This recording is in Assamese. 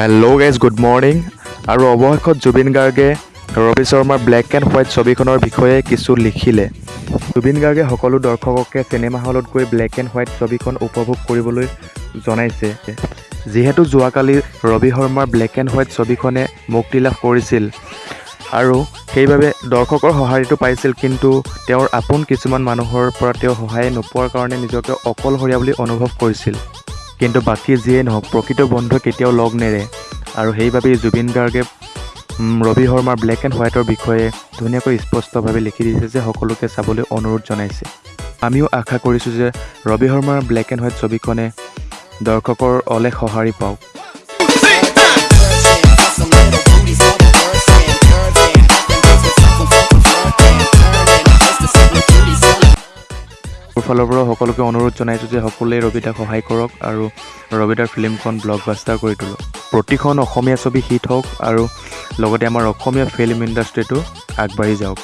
হেল্ল' গাইজ গুড মৰ্ণিং আৰু অৱশেষত জুবিন গাৰ্গে ৰবি শৰ্মাৰ ব্লেক এণ্ড হোৱাইট ছবিখনৰ বিষয়ে কিছু লিখিলে। জুবিন গাৰ্গে সকলো দৰ্শককে চিনেমা হলত গৈ ব্লেক এণ্ড হোৱাইট ছবিখন উপভোগ কৰিবলৈ জনাইছে। যিহেতু যোৱাকালি ৰবি শৰ্মাৰ ব্লেক এণ্ড হোৱাইট ছবিখনে মুক্তি লাভ কৰিছিল। আৰু সেইবাবে দৰ্শকৰ সঁহাৰিটো পাইছিল কিন্তু তেওঁৰ আপোন কিছুমান মানুহৰ পৰা তেওঁ সহায় নোপোৱাৰ কাৰণে নিজকে অকলশৰীয়া বুলি অনুভৱ কৰিছিল। কিন্তু বাকী যিয়েই নহওক প্ৰকৃত বন্ধুৱে কেতিয়াও লগ নেৰে। আৰু সেইবাবেই জুবিন গাৰ্গে ৰবি শৰ্মাৰ ব্লেক এণ্ড হোৱাইটৰ বিষয়ে ধুনীয়াকৈ স্পষ্টভাৱে লিখি দিছে যে সকলোকে চাবলৈ অনুৰোধ জনাইছে। আমিও আশা কৰিছোঁ যে ৰবি শৰ্মাৰ ব্লেক এণ্ড হোৱাইট ছবিখনে দৰ্শকৰ অলেখ সঁহাৰি পাওক। মোৰ ফালৰ পৰাও সকলোকে অনুৰোধ জনাইছোঁ যে সকলোৱে ৰবিদাক সহায় কৰক আৰু ৰবিদাৰ ফিল্মখন ব্লকবাষ্টাৰ কৰি তোলক। প্ৰতিখন অসমীয়া ছবি হিট হওক আৰু লগতে আমাৰ অসমীয়া ফিল্ম ইণ্ডাষ্ট্ৰিটো আগবাঢ়ি যাওক।